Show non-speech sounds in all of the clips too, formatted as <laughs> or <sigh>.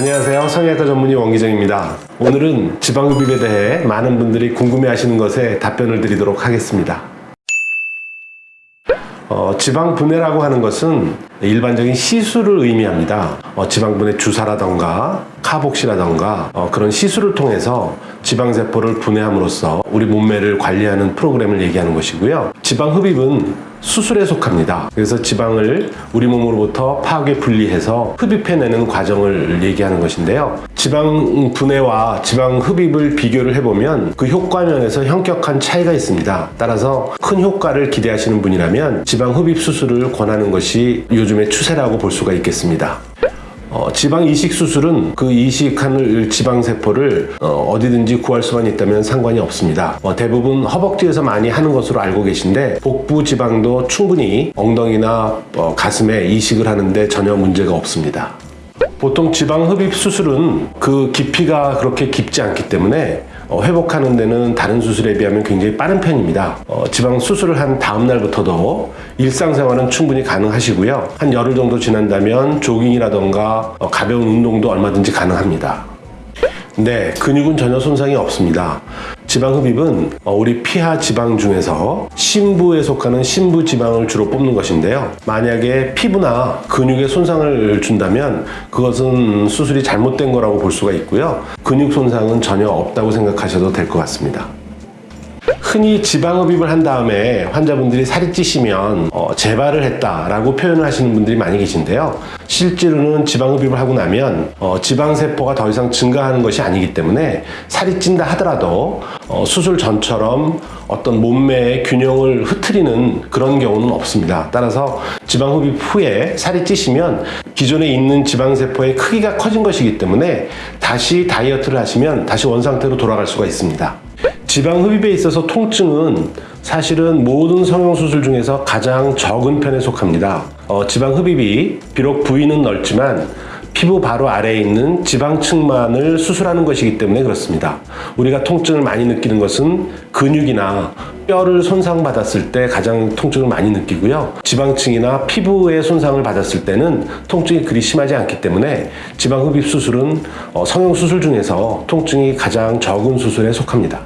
안녕하세요. 성형외과 전문의 원기정입니다. 오늘은 지방흡입에 대해 많은 분들이 궁금해하시는 것에 답변을 드리도록 하겠습니다. 어, 지방분해라고 하는 것은 일반적인 시술을 의미합니다. 어, 지방분해 주사라던가 카복시라던가 어, 그런 시술을 통해서 지방세포를 분해함으로써 우리 몸매를 관리하는 프로그램을 얘기하는 것이고요. 지방흡입은 수술에 속합니다. 그래서 지방을 우리 몸으로부터 파괴 분리해서 흡입해내는 과정을 얘기하는 것인데요. 지방 분해와 지방 흡입을 비교를 해보면 그 효과 면에서 현격한 차이가 있습니다. 따라서 큰 효과를 기대하시는 분이라면 지방 흡입 수술을 권하는 것이 요즘의 추세라고 볼 수가 있겠습니다. 어, 지방 이식 수술은 그 이식한 지방 세포를 어, 디든지 구할 수만 있다면 상관이 없습니다. 어, 대부분 허벅지에서 많이 하는 것으로 알고 계신데 복부 지방도 충분히 엉덩이나 어, 가슴에 이식을 하는데 전혀 문제가 없습니다. 보통 지방 흡입 수술은 그 깊이가 그렇게 깊지 않기 때문에 어, 회복하는 데는 다른 수술에 비하면 굉장히 빠른 편입니다. 어, 지방 수술을 한 다음 날부터도 일상생활은 충분히 가능하시고요. 한 열흘 정도 지난다면 조깅이라던가 어, 가벼운 운동도 얼마든지 가능합니다. 네, 근육은 전혀 손상이 없습니다. 지방 흡입은 어, 우리 피하 지방 중에서 심부에 속하는 심부 지방을 주로 뽑는 것인데요. 만약에 피부나 근육에 손상을 준다면 그것은 수술이 잘못된 거라고 볼 수가 있고요. 근육 손상은 전혀 없다고 생각하셔도 될 것 같습니다. 흔히 지방흡입을 한 다음에 환자분들이 살이 찌시면 어, 재발을 했다라고 표현을 하시는 분들이 많이 계신데요. 실제로는 지방흡입을 하고 나면 어, 지방세포가 더 이상 증가하는 것이 아니기 때문에 살이 찐다 하더라도 어, 수술 전처럼 어떤 몸매의 균형을 흐트리는 그런 경우는 없습니다. 따라서 지방흡입 후에 살이 찌시면 기존에 있는 지방세포의 크기가 커진 것이기 때문에 다시 다이어트를 하시면 다시 원상태로 돌아갈 수가 있습니다. 지방 흡입에 있어서 통증은 사실은 모든 성형수술 중에서 가장 적은 편에 속합니다. 어, 지방 흡입이 비록 부위는 넓지만 피부 바로 아래에 있는 지방층만을 수술하는 것이기 때문에 그렇습니다. 우리가 통증을 많이 느끼는 것은 근육이나 뼈를 손상받았을 때 가장 통증을 많이 느끼고요. 지방층이나 피부에 손상을 받았을 때는 통증이 그리 심하지 않기 때문에 지방흡입 수술은 어, 성형수술 중에서 통증이 가장 적은 수술에 속합니다.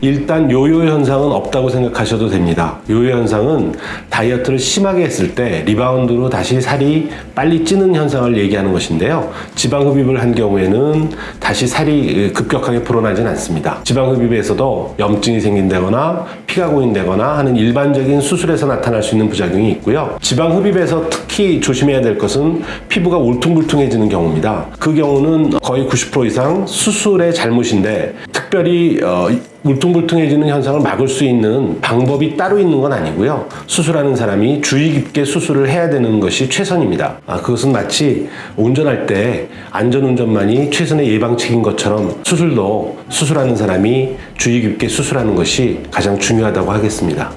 일단 요요 현상은 없다고 생각하셔도 됩니다. 요요 현상은 다이어트를 심하게 했을 때 리바운드로 다시 살이 빨리 찌는 현상을 얘기하는 것인데요. 지방 흡입을 한 경우에는 다시 살이 급격하게 불어나진 않습니다. 지방 흡입에서도 염증이 생긴다거나 피가 고인다거나 하는 일반적인 수술에서 나타날 수 있는 부작용이 있고요. 지방 흡입에서 특히 조심해야 될 것은 피부가 울퉁불퉁해지는 경우입니다. 그 경우는 거의 90% 이상 수술의 잘못인데 특별히 어, 울퉁불퉁해지는 현상을 막을 수 있는 방법이 따로 있는 건 아니고요. 수술하는 사람이 주의 깊게 수술을 해야 되는 것이 최선입니다. 아, 그것은 마치 운전할 때 안전운전만이 최선의 예방책인 것처럼 수술도 수술하는 사람이 주의 깊게 수술하는 것이 가장 중요 하다고 하겠습니다.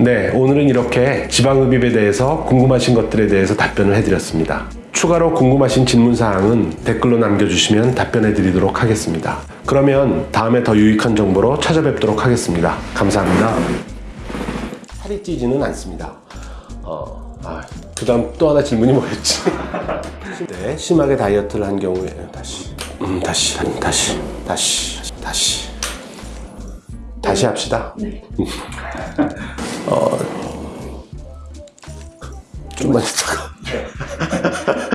네, 오늘은 이렇게 지방흡입에 대해서 궁금하신 것들에 대해서 답변을 해드렸습니다. 추가로 궁금하신 질문사항은 댓글로 남겨주시면 답변해 드리도록 하겠습니다. 그러면 다음에 더 유익한 정보로 찾아뵙도록 하겠습니다. 감사합니다. 살이 찌지는 않습니다. 어, 아, 그 다음 또 하나 질문이 뭐였지? <laughs> 네, 심하게 다이어트를 한 경우에 다시, 음, 다시, 다시, 다시, 다시, 다시 합시다. 어, 좀만 있다가. <laughs>